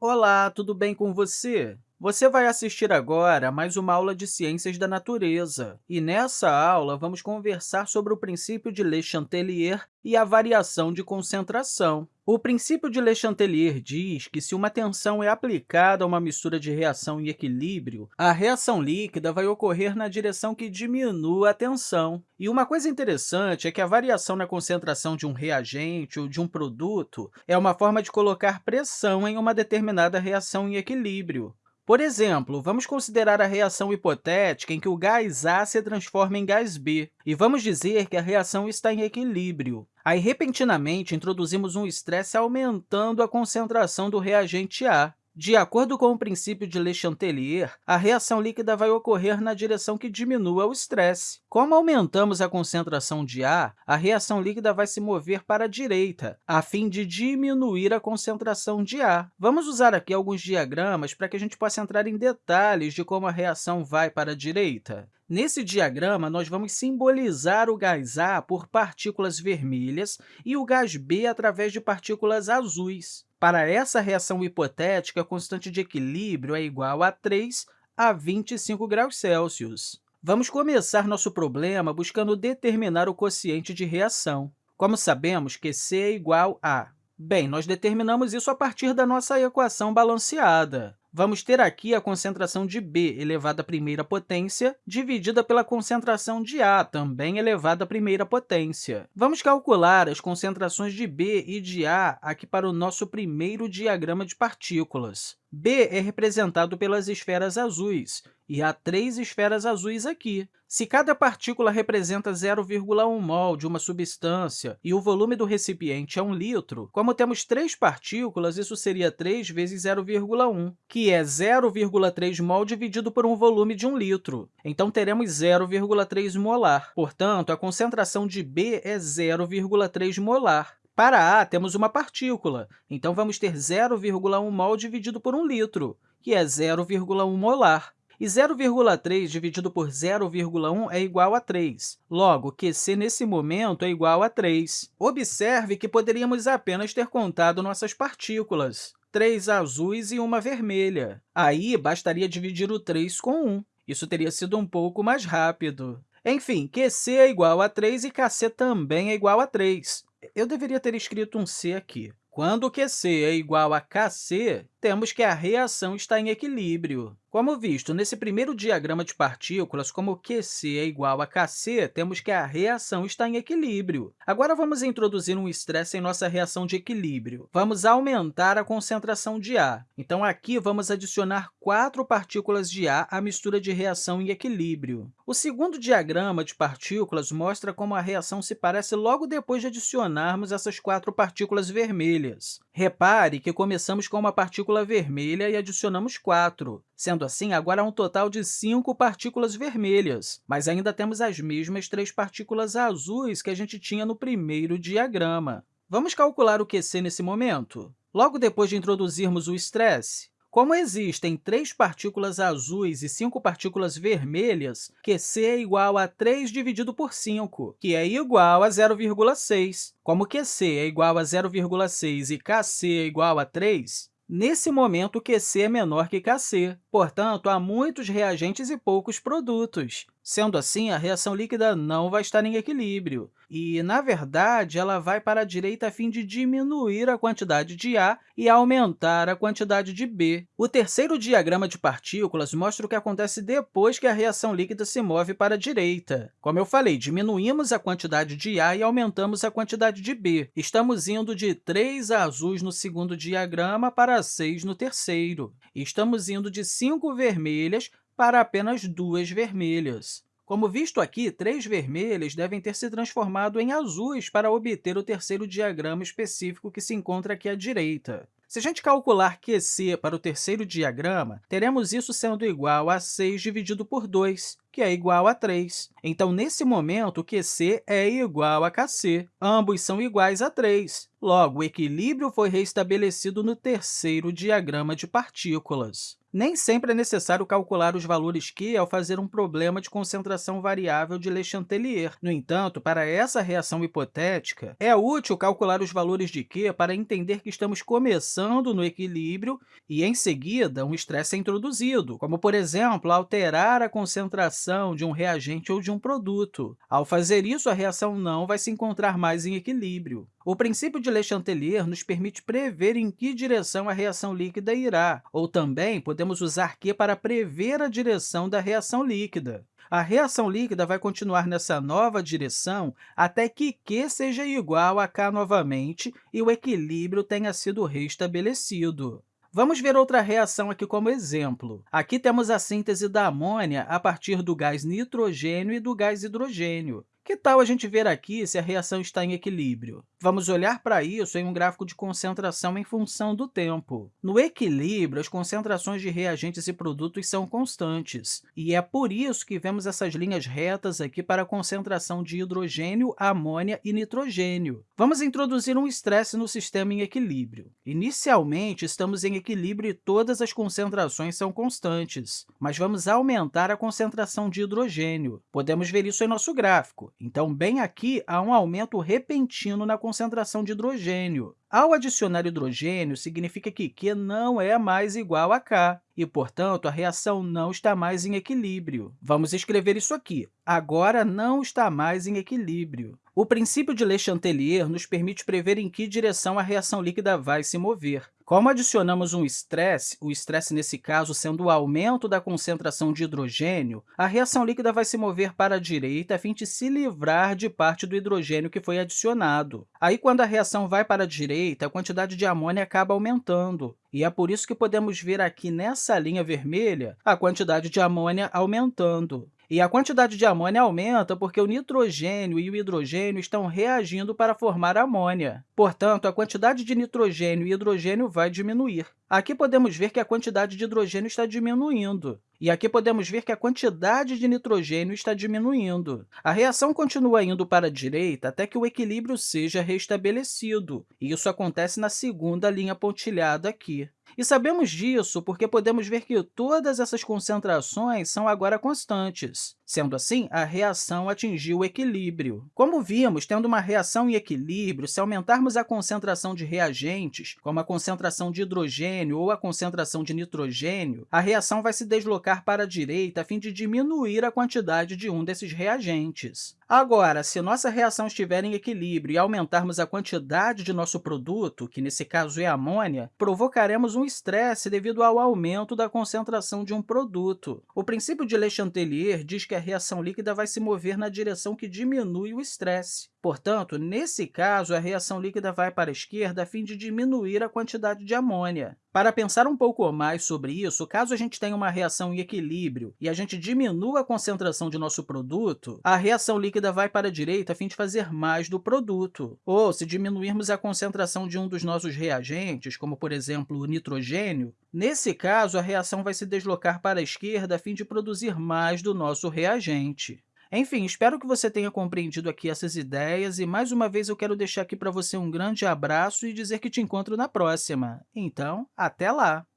Olá, tudo bem com você? Você vai assistir agora a mais uma aula de Ciências da Natureza. E nessa aula, vamos conversar sobre o princípio de Le Chatelier e a variação de concentração. O princípio de Le Chatelier diz que, se uma tensão é aplicada a uma mistura de reação em equilíbrio, a reação líquida vai ocorrer na direção que diminua a tensão. E uma coisa interessante é que a variação na concentração de um reagente ou de um produto é uma forma de colocar pressão em uma determinada reação em equilíbrio. Por exemplo, vamos considerar a reação hipotética em que o gás A se transforma em gás B, e vamos dizer que a reação está em equilíbrio. Aí, repentinamente, introduzimos um estresse aumentando a concentração do reagente A. De acordo com o princípio de Le Chatelier, a reação líquida vai ocorrer na direção que diminua o estresse. Como aumentamos a concentração de A, a reação líquida vai se mover para a direita, a fim de diminuir a concentração de A. Vamos usar aqui alguns diagramas para que a gente possa entrar em detalhes de como a reação vai para a direita. Nesse diagrama, nós vamos simbolizar o gás A por partículas vermelhas e o gás B através de partículas azuis. Para essa reação hipotética, a constante de equilíbrio é igual a 3 a 25 graus Celsius. Vamos começar nosso problema buscando determinar o quociente de reação. Como sabemos que C é igual a... Bem, nós determinamos isso a partir da nossa equação balanceada. Vamos ter aqui a concentração de B elevado à primeira potência dividida pela concentração de A, também elevado à primeira potência. Vamos calcular as concentrações de B e de A aqui para o nosso primeiro diagrama de partículas. B é representado pelas esferas azuis, e há três esferas azuis aqui. Se cada partícula representa 0,1 mol de uma substância e o volume do recipiente é 1 litro, como temos três partículas, isso seria 3 vezes 0,1, que é 0,3 mol dividido por um volume de 1 litro. Então, teremos 0,3 molar. Portanto, a concentração de B é 0,3 molar. Para A, temos uma partícula, então vamos ter 0,1 mol dividido por 1 litro, que é 0,1 molar. E 0,3 dividido por 0,1 é igual a 3. Logo, QC nesse momento é igual a 3. Observe que poderíamos apenas ter contado nossas partículas, três azuis e uma vermelha. Aí, bastaria dividir o 3 com 1. Isso teria sido um pouco mais rápido. Enfim, QC é igual a 3 e KC também é igual a 3. Eu deveria ter escrito um C aqui. Quando QC é igual a KC, temos que a reação está em equilíbrio. Como visto nesse primeiro diagrama de partículas, como QC é igual a KC, temos que a reação está em equilíbrio. Agora, vamos introduzir um estresse em nossa reação de equilíbrio. Vamos aumentar a concentração de A. Então, aqui, vamos adicionar quatro partículas de A à mistura de reação em equilíbrio. O segundo diagrama de partículas mostra como a reação se parece logo depois de adicionarmos essas quatro partículas vermelhas. Repare que começamos com uma partícula vermelha e adicionamos quatro. Sendo assim, agora há um total de cinco partículas vermelhas, mas ainda temos as mesmas três partículas azuis que a gente tinha no primeiro diagrama. Vamos calcular o QC nesse momento? Logo depois de introduzirmos o estresse, como existem três partículas azuis e cinco partículas vermelhas, QC é igual a 3 dividido por 5, que é igual a 0,6. Como QC é igual a 0,6 e KC é igual a 3, Nesse momento, QC é menor que KC, portanto, há muitos reagentes e poucos produtos. Sendo assim, a reação líquida não vai estar em equilíbrio. E, na verdade, ela vai para a direita a fim de diminuir a quantidade de A e aumentar a quantidade de B. O terceiro diagrama de partículas mostra o que acontece depois que a reação líquida se move para a direita. Como eu falei, diminuímos a quantidade de A e aumentamos a quantidade de B. Estamos indo de 3 azuis no segundo diagrama para 6 no terceiro. E estamos indo de 5 vermelhas para apenas duas vermelhas. Como visto aqui, três vermelhas devem ter se transformado em azuis para obter o terceiro diagrama específico que se encontra aqui à direita. Se a gente calcular QC para o terceiro diagrama, teremos isso sendo igual a 6 dividido por 2, que é igual a 3. Então, nesse momento, QC é igual a KC. Ambos são iguais a 3. Logo, o equilíbrio foi restabelecido no terceiro diagrama de partículas. Nem sempre é necessário calcular os valores Q ao fazer um problema de concentração variável de Le Chatelier. No entanto, para essa reação hipotética, é útil calcular os valores de Q para entender que estamos começando no equilíbrio e, em seguida, um estresse é introduzido, como, por exemplo, alterar a concentração de um reagente ou de um produto. Ao fazer isso, a reação não vai se encontrar mais em equilíbrio. O princípio de Le Chatelier nos permite prever em que direção a reação líquida irá, ou também podemos usar Q para prever a direção da reação líquida. A reação líquida vai continuar nessa nova direção até que Q seja igual a K novamente e o equilíbrio tenha sido restabelecido. Vamos ver outra reação aqui como exemplo. Aqui temos a síntese da amônia a partir do gás nitrogênio e do gás hidrogênio. Que tal a gente ver aqui se a reação está em equilíbrio? Vamos olhar para isso em um gráfico de concentração em função do tempo. No equilíbrio, as concentrações de reagentes e produtos são constantes, e é por isso que vemos essas linhas retas aqui para a concentração de hidrogênio, amônia e nitrogênio. Vamos introduzir um estresse no sistema em equilíbrio. Inicialmente, estamos em equilíbrio e todas as concentrações são constantes, mas vamos aumentar a concentração de hidrogênio. Podemos ver isso em nosso gráfico. Então, bem aqui, há um aumento repentino na concentração de hidrogênio. Ao adicionar hidrogênio, significa que Q não é mais igual a K, e, portanto, a reação não está mais em equilíbrio. Vamos escrever isso aqui. Agora não está mais em equilíbrio. O princípio de Le Chatelier nos permite prever em que direção a reação líquida vai se mover. Como adicionamos um estresse, o estresse, nesse caso, sendo o aumento da concentração de hidrogênio, a reação líquida vai se mover para a direita a fim de se livrar de parte do hidrogênio que foi adicionado. Aí, quando a reação vai para a direita, a quantidade de amônia acaba aumentando. E é por isso que podemos ver aqui nessa linha vermelha a quantidade de amônia aumentando. E a quantidade de amônia aumenta porque o nitrogênio e o hidrogênio estão reagindo para formar amônia. Portanto, a quantidade de nitrogênio e hidrogênio vai diminuir. Aqui podemos ver que a quantidade de hidrogênio está diminuindo. E aqui podemos ver que a quantidade de nitrogênio está diminuindo. A reação continua indo para a direita até que o equilíbrio seja restabelecido. E isso acontece na segunda linha pontilhada aqui. E sabemos disso porque podemos ver que todas essas concentrações são agora constantes. Sendo assim, a reação atingiu o equilíbrio. Como vimos, tendo uma reação em equilíbrio, se aumentarmos a concentração de reagentes, como a concentração de hidrogênio ou a concentração de nitrogênio, a reação vai se deslocar para a direita a fim de diminuir a quantidade de um desses reagentes. Agora, se nossa reação estiver em equilíbrio e aumentarmos a quantidade de nosso produto, que nesse caso é amônia, provocaremos um estresse devido ao aumento da concentração de um produto. O princípio de Le Chatelier diz que a reação líquida vai se mover na direção que diminui o estresse. Portanto, nesse caso, a reação líquida vai para a esquerda a fim de diminuir a quantidade de amônia. Para pensar um pouco mais sobre isso, caso a gente tenha uma reação em equilíbrio e a gente diminua a concentração de nosso produto, a reação líquida vai para a direita a fim de fazer mais do produto. Ou, se diminuirmos a concentração de um dos nossos reagentes, como, por exemplo, o nitrogênio, nesse caso, a reação vai se deslocar para a esquerda a fim de produzir mais do nosso reagente. Enfim, espero que você tenha compreendido aqui essas ideias e, mais uma vez, eu quero deixar aqui para você um grande abraço e dizer que te encontro na próxima. Então, até lá!